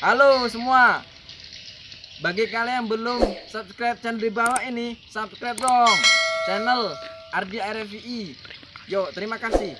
Halo semua. Bagi kalian yang belum subscribe channel di bawah ini, subscribe dong channel Ardi RFI. Yuk, terima kasih.